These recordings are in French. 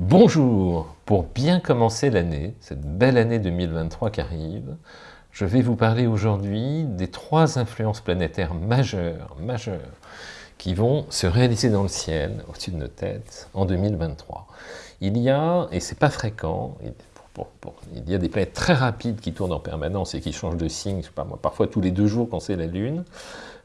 Bonjour Pour bien commencer l'année, cette belle année 2023 qui arrive, je vais vous parler aujourd'hui des trois influences planétaires majeures, majeures, qui vont se réaliser dans le ciel, au-dessus de nos têtes, en 2023. Il y a, et c'est pas fréquent, il y a des planètes très rapides qui tournent en permanence et qui changent de signe, parfois tous les deux jours quand c'est la Lune,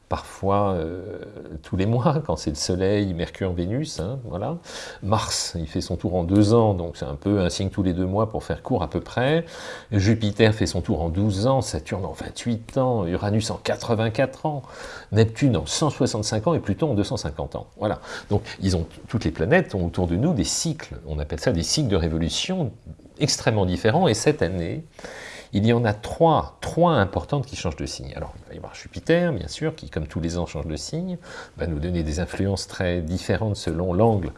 parfois euh, tous les mois, quand c'est le Soleil, Mercure, Vénus, hein, voilà. Mars, il fait son tour en deux ans, donc c'est un peu un signe tous les deux mois pour faire court à peu près. Jupiter fait son tour en 12 ans, Saturne en 28 ans, Uranus en 84 ans, Neptune en 165 ans et Pluton en 250 ans. Voilà. Donc ils ont, toutes les planètes ont autour de nous des cycles, on appelle ça des cycles de révolution extrêmement différents, et cette année, il y en a trois, trois importantes qui changent de signe. Alors, il va y avoir Jupiter, bien sûr, qui, comme tous les ans, change de signe, va nous donner des influences très différentes selon l'angle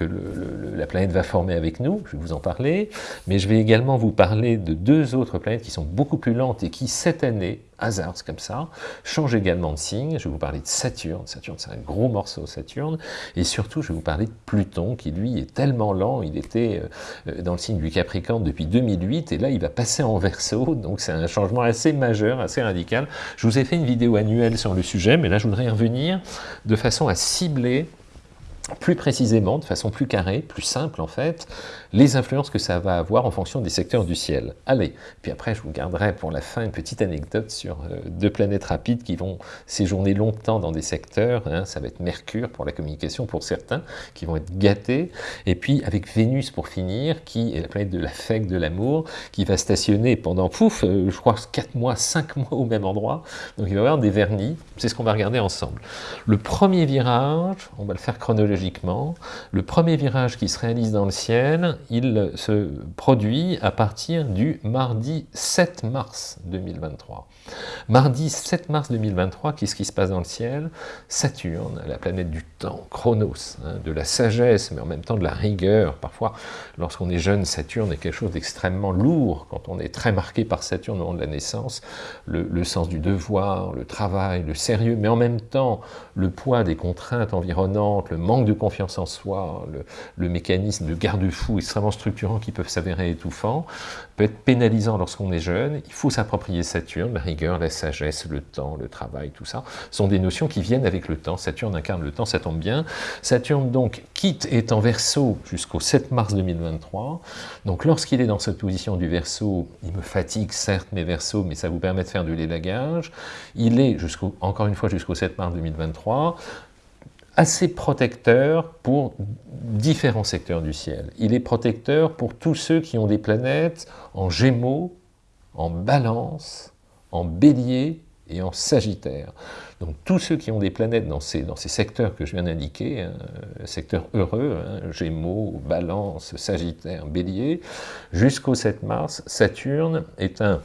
la planète va former avec nous, je vais vous en parler, mais je vais également vous parler de deux autres planètes qui sont beaucoup plus lentes et qui, cette année, hasard, comme ça, changent également de signe. Je vais vous parler de Saturne, Saturne c'est un gros morceau, Saturne, et surtout je vais vous parler de Pluton, qui lui est tellement lent, il était euh, dans le signe du Capricorne depuis 2008, et là il va passer en Verseau, donc c'est un changement assez majeur, assez radical. Je vous ai fait une vidéo annuelle sur le sujet, mais là je voudrais revenir de façon à cibler plus précisément, de façon plus carrée, plus simple en fait, les influences que ça va avoir en fonction des secteurs du ciel. Allez, puis après je vous garderai pour la fin une petite anecdote sur euh, deux planètes rapides qui vont séjourner longtemps dans des secteurs, hein. ça va être Mercure pour la communication pour certains, qui vont être gâtés, et puis avec Vénus pour finir, qui est la planète de l'affect, de l'amour, qui va stationner pendant, pouf, euh, je crois 4 mois, 5 mois au même endroit, donc il va y avoir des vernis, c'est ce qu'on va regarder ensemble. Le premier virage, on va le faire chronologiquement, le premier virage qui se réalise dans le ciel, il se produit à partir du mardi 7 mars 2023. Mardi 7 mars 2023, qu'est-ce qui se passe dans le ciel? Saturne, la planète du temps, Chronos, hein, de la sagesse, mais en même temps de la rigueur. Parfois, lorsqu'on est jeune, Saturne est quelque chose d'extrêmement lourd. Quand on est très marqué par Saturne au moment de la naissance, le, le sens du devoir, le travail, le sérieux, mais en même temps, le poids des contraintes environnantes, le manque de confiance en soi, le, mécanisme de garde-fou extrêmement structurant qui peuvent s'avérer étouffants, peut être pénalisant lorsqu'on est jeune. Il faut s'approprier Saturne, la rigueur, la sagesse, le temps, le travail, tout ça, sont des notions qui viennent avec le temps. Saturne incarne le temps, ça tombe bien. Saturne, donc, quitte est en verso jusqu'au 7 mars 2023. Donc, lorsqu'il est dans cette position du verso, il me fatigue, certes, mes versos, mais ça vous permet de faire de l'élagage. Il est, encore une fois, jusqu'au 7 mars 2023 assez protecteur pour différents secteurs du ciel. Il est protecteur pour tous ceux qui ont des planètes en gémeaux, en balance, en bélier et en sagittaire. Donc tous ceux qui ont des planètes dans ces, secteurs que je viens d'indiquer, hein, secteurs heureux, hein, Gémeaux, Balance, Sagittaire, Bélier, jusqu'au 7 mars, Saturne est un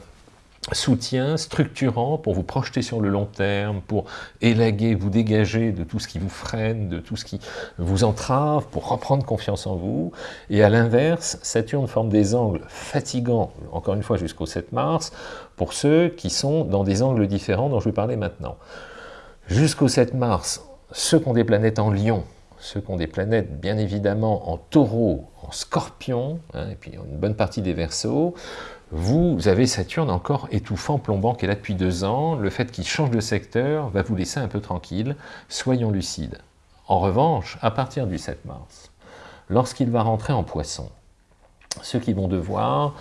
soutien structurant pour vous projeter sur le long terme, pour élaguer, vous dégager de tout ce qui vous freine, de tout ce qui vous entrave, pour reprendre confiance en vous. Et à l'inverse, Saturne forme des angles fatigants, encore une fois jusqu'au 7 mars, pour ceux qui sont dans des angles différents dont je vais parler maintenant. Jusqu'au 7 mars, ceux qui ont des planètes en lion, ceux qui ont des planètes bien évidemment en taureau, en scorpion, hein, et puis une bonne partie des versos, vous avez Saturne encore étouffant, plombant, qui est là depuis deux ans. Le fait qu'il change de secteur va vous laisser un peu tranquille. Soyons lucides. En revanche, à partir du 7 mars, lorsqu'il va rentrer en poisson, ceux qui vont devoir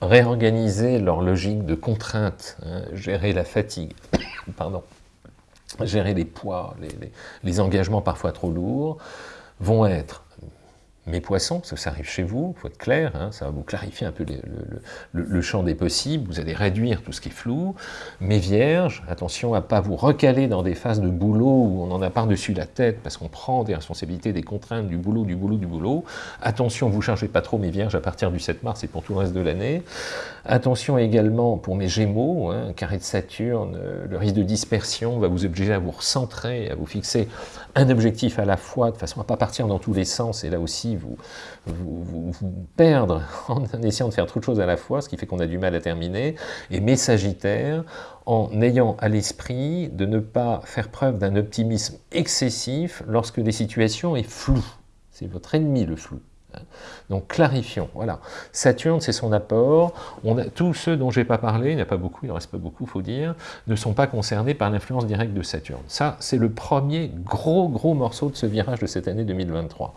réorganiser leur logique de contrainte, hein, gérer la fatigue, pardon, gérer les poids, les engagements parfois trop lourds, vont être mes poissons, parce que ça arrive chez vous, il faut être clair, hein, ça va vous clarifier un peu le, champ des possibles, vous allez réduire tout ce qui est flou. Mes vierges, attention à ne pas vous recaler dans des phases de boulot où on en a par-dessus la tête, parce qu'on prend des responsabilités, des contraintes, du boulot, du boulot, du boulot. Attention, vous ne chargez pas trop mes vierges à partir du 7 mars et pour tout le reste de l'année. Attention également pour mes gémeaux, hein, carré de Saturne, euh, le risque de dispersion va vous obliger à vous recentrer, à vous fixer un objectif à la fois, de façon à ne pas partir dans tous les sens, et là aussi vous, perdre en essayant de faire trop de choses à la fois, ce qui fait qu'on a du mal à terminer, et mes sagittaires, en ayant à l'esprit de ne pas faire preuve d'un optimisme excessif lorsque les situations sont floues. C'est votre ennemi le flou. Donc clarifions, voilà. Saturne, c'est son apport. Tous ceux dont je n'ai pas parlé, il n'y a pas beaucoup, il ne reste pas beaucoup, il faut dire, ne sont pas concernés par l'influence directe de Saturne. Ça, c'est le premier gros, gros morceau de ce virage de cette année 2023.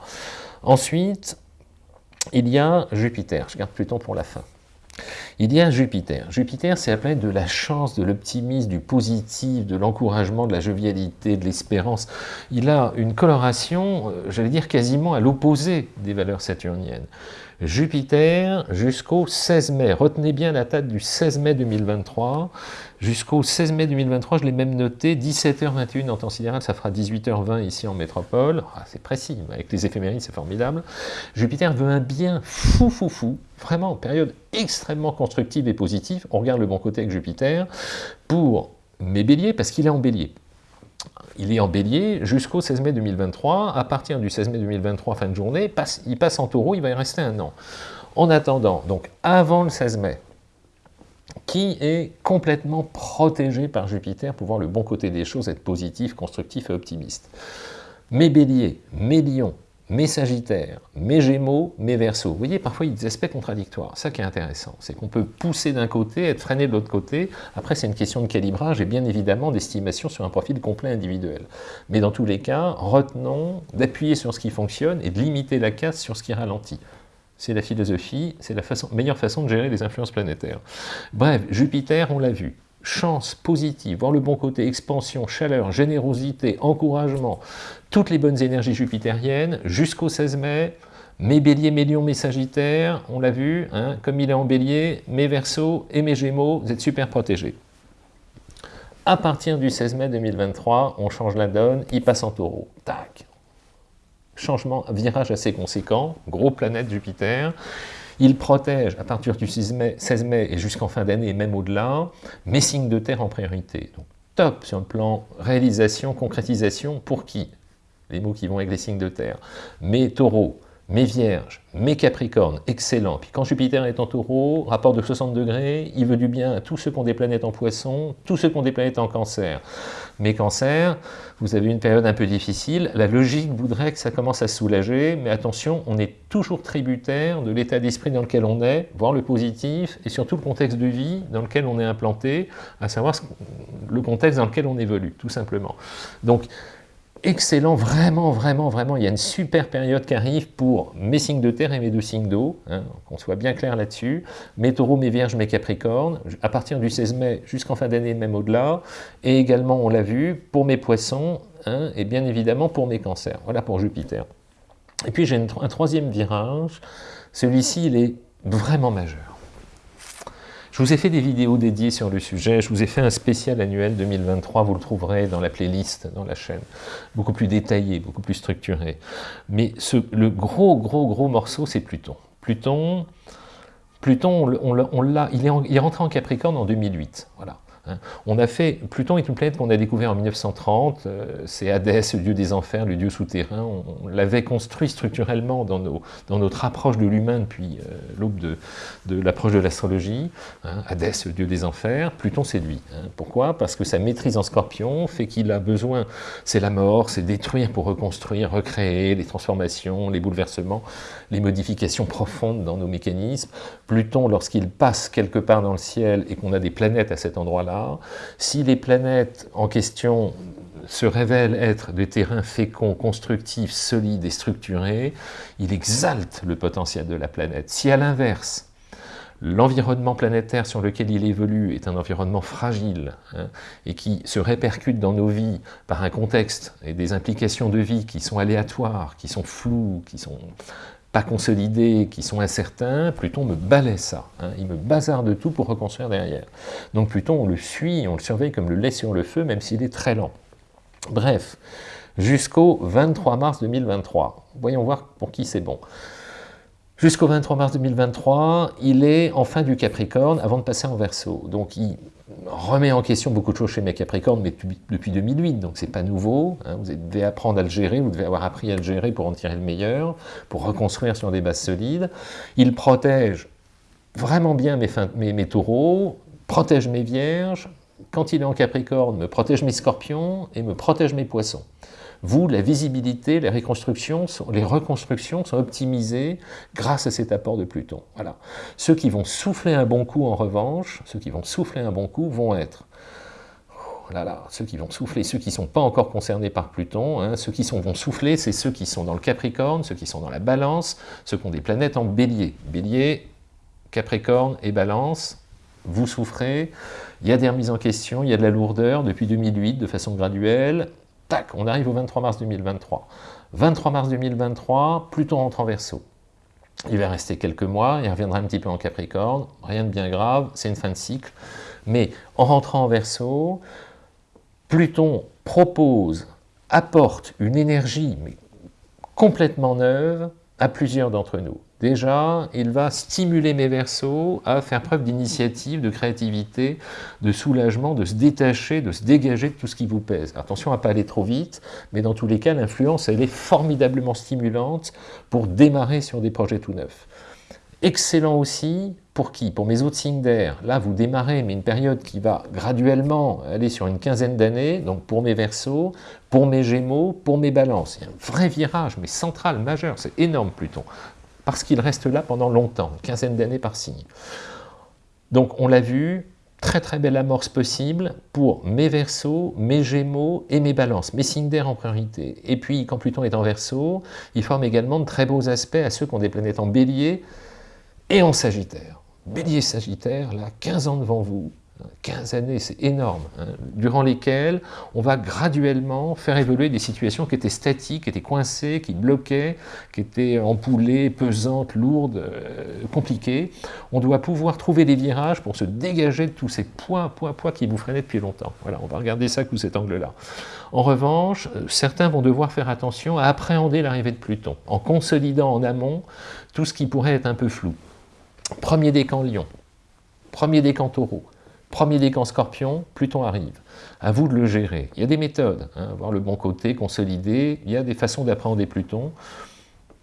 Ensuite, il y a Jupiter. Je garde Pluton pour la fin. Il y a Jupiter. Jupiter, c'est la planète de la chance, de l'optimisme, du positif, de l'encouragement, de la jovialité, de l'espérance. Il a une coloration, euh, j'allais dire quasiment à l'opposé des valeurs saturniennes. Jupiter jusqu'au 16 mai. Retenez bien la date du 16 mai 2023. Jusqu'au 16 mai 2023, je l'ai même noté, 17h21 en temps sidéral, ça fera 18h20 ici en métropole. Ah, c'est précis, avec les éphémérides, c'est formidable. Jupiter veut un bien fou, fou, fou. Vraiment, période extrêmement constructive et positive. On regarde le bon côté avec Jupiter. Pour mes béliers, parce qu'il est en bélier il est en bélier jusqu'au 16 mai 2023. À partir du 16 mai 2023, fin de journée, il passe en taureau, il va y rester un an. En attendant, donc avant le 16 mai, qui est complètement protégé par Jupiter pour voir le bon côté des choses, être positif, constructif et optimiste. Mes béliers, mes lions, mes sagittaires, mes gémeaux, mes versos. Vous voyez, parfois il y a des aspects contradictoires. Ça qui est intéressant, c'est qu'on peut pousser d'un côté, être freiné de l'autre côté. Après, c'est une question de calibrage et bien évidemment d'estimation sur un profil complet individuel. Mais dans tous les cas, retenons d'appuyer sur ce qui fonctionne et de limiter la casse sur ce qui ralentit. C'est la philosophie, c'est la meilleure façon de gérer les influences planétaires. Bref, Jupiter, on l'a vu, chance positive, voir le bon côté, expansion, chaleur, générosité, encouragement, toutes les bonnes énergies jupitériennes, jusqu'au 16 mai, mes béliers, mes lions, mes sagittaires, on l'a vu, hein, comme il est en bélier, mes versos et mes gémeaux, vous êtes super protégés. À partir du 16 mai 2023, on change la donne, il passe en taureau. Tac Changement, virage assez conséquent, gros planète Jupiter. Il protège à partir du 16 mai, et jusqu'en fin d'année, et même au-delà, mes signes de terre en priorité. Donc top sur le plan réalisation, concrétisation, pour qui? Les mots qui vont avec les signes de terre. Mes taureaux, mes vierges, mes capricornes, excellent. Puis quand Jupiter est en taureau, rapport de 60 degrés, il veut du bien à tous ceux qui ont des planètes en poisson, tous ceux qui ont des planètes en cancer. Mes cancers, vous avez une période un peu difficile, la logique voudrait que ça commence à soulager, mais attention, on est toujours tributaire de l'état d'esprit dans lequel on est, voir le positif, et surtout le contexte de vie dans lequel on est implanté, à savoir le contexte dans lequel on évolue, tout simplement. Donc, excellent, vraiment, vraiment, vraiment. Il y a une super période qui arrive pour mes signes de terre et mes deux signes d'eau, hein, qu'on soit bien clair là-dessus. Mes taureaux, mes vierges, mes capricornes, à partir du 16 mai jusqu'en fin d'année, même au-delà. Et également, on l'a vu, pour mes poissons, hein, et bien évidemment pour mes cancers. Voilà pour Jupiter. Et puis j'ai un troisième virage. Celui-ci, il est vraiment majeur. Je vous ai fait des vidéos dédiées sur le sujet, je vous ai fait un spécial annuel 2023, vous le trouverez dans la playlist, dans la chaîne, beaucoup plus détaillé, beaucoup plus structuré. Mais le gros, gros, gros morceau, c'est Pluton. Pluton, Pluton on, l'a, il, est il est rentré en Capricorne en 2008, voilà. Hein. On a fait, Pluton est une planète qu'on a découvert en 1930, euh, c'est Hadès, le dieu des enfers, le dieu souterrain, on, l'avait construit structurellement dans, notre approche de l'humain depuis euh, l'aube de, l'approche de l'astrologie. Hein. Hadès, le dieu des enfers, Pluton c'est lui. Hein. Pourquoi? Parce que sa maîtrise en scorpion fait qu'il a besoin, c'est la mort, c'est détruire pour reconstruire, recréer, les transformations, les bouleversements, les modifications profondes dans nos mécanismes. Pluton, lorsqu'il passe quelque part dans le ciel et qu'on a des planètes à cet endroit-là, si les planètes en question se révèlent être des terrains féconds, constructifs, solides et structurés, il exalte le potentiel de la planète. Si à l'inverse, l'environnement planétaire sur lequel il évolue est un environnement fragile hein, et qui se répercute dans nos vies par un contexte et des implications de vie qui sont aléatoires, qui sont floues, qui sont pas consolidés, qui sont incertains, Pluton me balaie ça. Hein. il me bazarde tout pour reconstruire derrière. Donc Pluton, on le suit, on le surveille comme le lait sur le feu, même s'il est très lent. Bref, jusqu'au 23 mars 2023. Voyons voir pour qui c'est bon. Jusqu'au 23 mars 2023, il est en fin du Capricorne avant de passer en Verseau. Donc il remet en question beaucoup de choses chez mes Capricornes, mais depuis 2008, donc c'est pas nouveau. Hein. vous devez apprendre à le gérer, vous devez avoir appris à le gérer pour en tirer le meilleur, pour reconstruire sur des bases solides. Il protège vraiment bien mes, mes, mes taureaux, protège mes vierges, quand il est en Capricorne, me protège mes scorpions et me protège mes poissons. Vous, la visibilité, les reconstructions, sont, optimisées grâce à cet apport de Pluton. Voilà. Ceux qui vont souffler un bon coup, en revanche, ceux qui vont souffler un bon coup vont être oh là là, ceux qui vont souffler, ceux qui ne sont pas encore concernés par Pluton, hein, ceux qui sont, vont souffler, c'est ceux qui sont dans le Capricorne, ceux qui sont dans la Balance, ceux qui ont des planètes en Bélier. Bélier, Capricorne et Balance, vous souffrez, il y a des remises en question, il y a de la lourdeur depuis 2008 de façon graduelle, tac, on arrive au 23 mars 2023. 23 mars 2023, Pluton rentre en Verseau. Il va rester quelques mois, il reviendra un petit peu en Capricorne, rien de bien grave, c'est une fin de cycle. Mais en rentrant en Verseau, Pluton propose, apporte une énergie complètement neuve à plusieurs d'entre nous. Déjà, il va stimuler mes versos à faire preuve d'initiative, de créativité, de soulagement, de se détacher, de se dégager de tout ce qui vous pèse. Attention à ne pas aller trop vite, mais dans tous les cas, l'influence, elle est formidablement stimulante pour démarrer sur des projets tout neufs. Excellent aussi, pour qui? Pour mes autres signes d'air. Là, vous démarrez, mais une période qui va graduellement aller sur une quinzaine d'années, donc pour mes versos, pour mes gémeaux, pour mes balances. Il y a un vrai virage, mais central, majeur, c'est énorme Pluton parce qu'il reste là pendant longtemps, quinzaine d'années par signe. Donc on l'a vu, très très belle amorce possible pour mes versos, mes gémeaux et mes balances, mes signes d'air en priorité. Et puis quand Pluton est en verso, il forme également de très beaux aspects à ceux qui ont des planètes en bélier et en sagittaire. Bélier sagittaire, là, 15 ans devant vous, 15 années, c'est énorme, hein, durant lesquelles on va graduellement faire évoluer des situations qui étaient statiques, qui étaient coincées, qui bloquaient, qui étaient empoulées, pesantes, lourdes, euh, compliquées. On doit pouvoir trouver des virages pour se dégager de tous ces poids, poids, poids qui vous freinaient depuis longtemps. Voilà, on va regarder ça sous cet angle-là. En revanche, euh, certains vont devoir faire attention à appréhender l'arrivée de Pluton, en consolidant en amont tout ce qui pourrait être un peu flou. Premier décan Lion, premier décan Taureau, Premier décan scorpion, Pluton arrive. À vous de le gérer. Il y a des méthodes, hein, voir le bon côté, consolider. Il y a des façons d'appréhender Pluton.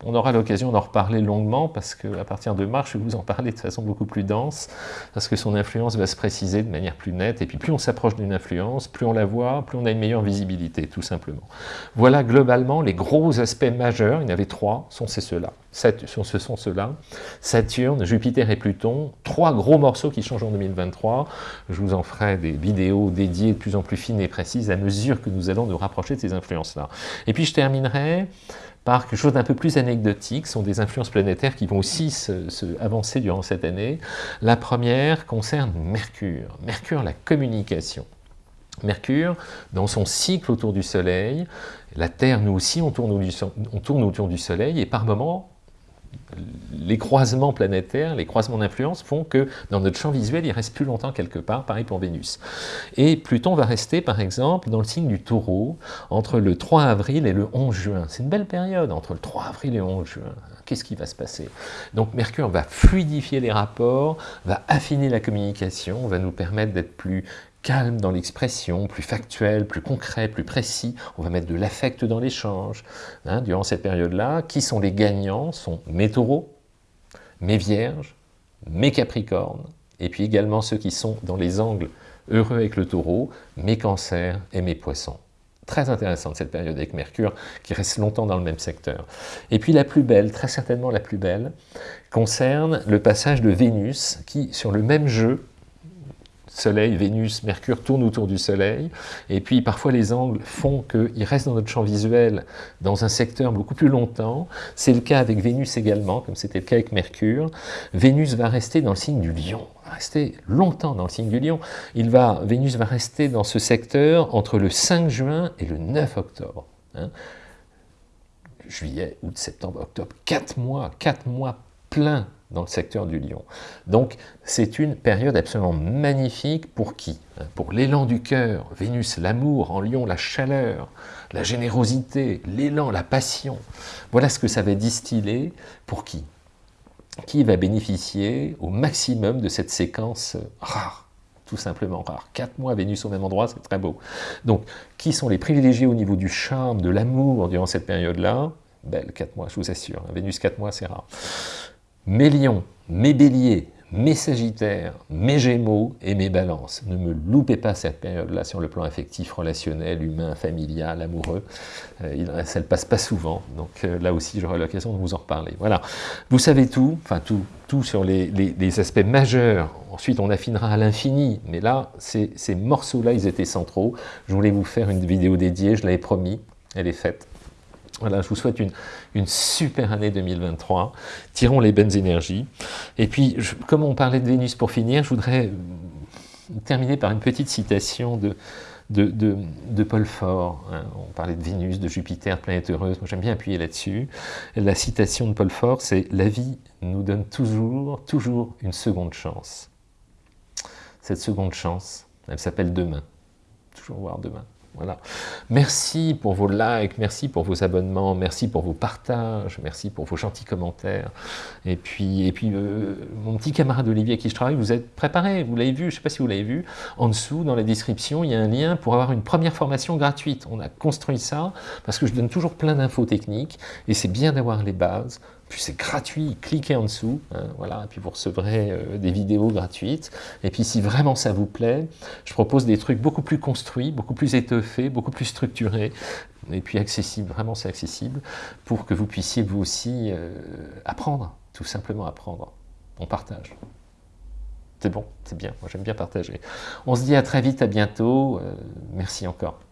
On aura l'occasion d'en reparler longuement parce qu'à partir de mars, je vais vous en parler de façon beaucoup plus dense parce que son influence va se préciser de manière plus nette et puis plus on s'approche d'une influence, plus on la voit, plus on a une meilleure visibilité, tout simplement. Voilà globalement les gros aspects majeurs, il y en avait trois, sont ces ceux-là. Ce sont ceux-là, Saturne, Jupiter et Pluton, trois gros morceaux qui changent en 2023. Je vous en ferai des vidéos dédiées de plus en plus fines et précises à mesure que nous allons nous rapprocher de ces influences-là. Et puis je terminerai par quelque chose d'un peu plus anecdotique, sont des influences planétaires qui vont aussi se, avancer durant cette année. La première concerne Mercure. Mercure, la communication. Mercure, dans son cycle autour du Soleil, la Terre, nous aussi, on tourne, on tourne autour du Soleil, et par moments, les croisements planétaires, les croisements d'influence font que dans notre champ visuel, il reste plus longtemps quelque part, pareil pour Vénus. Et Pluton va rester, par exemple, dans le signe du taureau, entre le 3 avril et le 11 juin. C'est une belle période, entre le 3 avril et le 11 juin. Qu'est-ce qui va se passer? Donc Mercure va fluidifier les rapports, va affiner la communication, va nous permettre d'être plus calme dans l'expression, plus factuel, plus concret, plus précis. On va mettre de l'affect dans l'échange. Hein, durant cette période-là, qui sont les gagnants sont mes taureaux, mes vierges, mes capricornes, et puis également ceux qui sont dans les angles heureux avec le taureau, mes cancers et mes poissons. Très intéressante cette période avec Mercure, qui reste longtemps dans le même secteur. Et puis la plus belle, très certainement la plus belle, concerne le passage de Vénus, qui, sur le même jeu, Soleil, Vénus, Mercure tournent autour du Soleil, et puis parfois les angles font qu'il reste dans notre champ visuel dans un secteur beaucoup plus longtemps. C'est le cas avec Vénus également, comme c'était le cas avec Mercure. Vénus va rester dans le signe du lion, va rester longtemps dans le signe du lion. Il va, Vénus va rester dans ce secteur entre le 5 juin et le 9 octobre. Hein. Juillet, août, septembre, octobre, quatre mois, quatre mois pleins dans le secteur du lion. Donc c'est une période absolument magnifique pour qui? Pour l'élan du cœur, Vénus, l'amour, en lion, la chaleur, la générosité, l'élan, la passion. Voilà ce que ça va distiller pour qui? Qui va bénéficier au maximum de cette séquence rare tout simplement rare. Quatre mois Vénus au même endroit, c'est très beau. Donc, qui sont les privilégiés au niveau du charme, de l'amour durant cette période-là? Belle, quatre mois, je vous assure. Vénus, quatre mois, c'est rare mes lions, mes béliers, mes Sagittaires, mes Gémeaux et mes Balances. Ne me loupez pas cette période-là sur le plan affectif, relationnel, humain, familial, amoureux. Euh, ça ne passe pas souvent, donc euh, là aussi j'aurai l'occasion de vous en reparler. Voilà, vous savez tout, enfin tout, tout sur les, aspects majeurs. Ensuite on affinera à l'infini, mais là, ces morceaux-là, ils étaient centraux. Je voulais vous faire une vidéo dédiée, je l'avais promis, elle est faite. Voilà, je vous souhaite une, super année 2023. Tirons les bonnes énergies. Et puis, comme on parlait de Vénus pour finir, je voudrais euh, terminer par une petite citation de, Paul Fort. Hein. On parlait de Vénus, de Jupiter, planète heureuse. Moi, j'aime bien appuyer là-dessus. La citation de Paul Fort, c'est « La vie nous donne toujours, toujours une seconde chance. » Cette seconde chance, elle s'appelle demain. Toujours voir demain. Merci pour vos likes, merci pour vos abonnements, merci pour vos partages, merci pour vos gentils commentaires. Et puis, et puis euh, mon petit camarade Olivier avec qui je travaille, vous êtes préparé, vous l'avez vu, je ne sais pas si vous l'avez vu, en dessous, dans la description, il y a un lien pour avoir une première formation gratuite. On a construit ça parce que je donne toujours plein d'infos techniques et c'est bien d'avoir les bases puis c'est gratuit, cliquez en dessous, hein, voilà, et puis vous recevrez euh, des vidéos gratuites. Et puis si vraiment ça vous plaît, je propose des trucs beaucoup plus construits, beaucoup plus étoffés, beaucoup plus structurés, et puis accessibles, vraiment c'est accessible, pour que vous puissiez vous aussi euh, apprendre, tout simplement apprendre. On partage. C'est bon, c'est bien, moi j'aime bien partager. On se dit à très vite, à bientôt, euh, merci encore.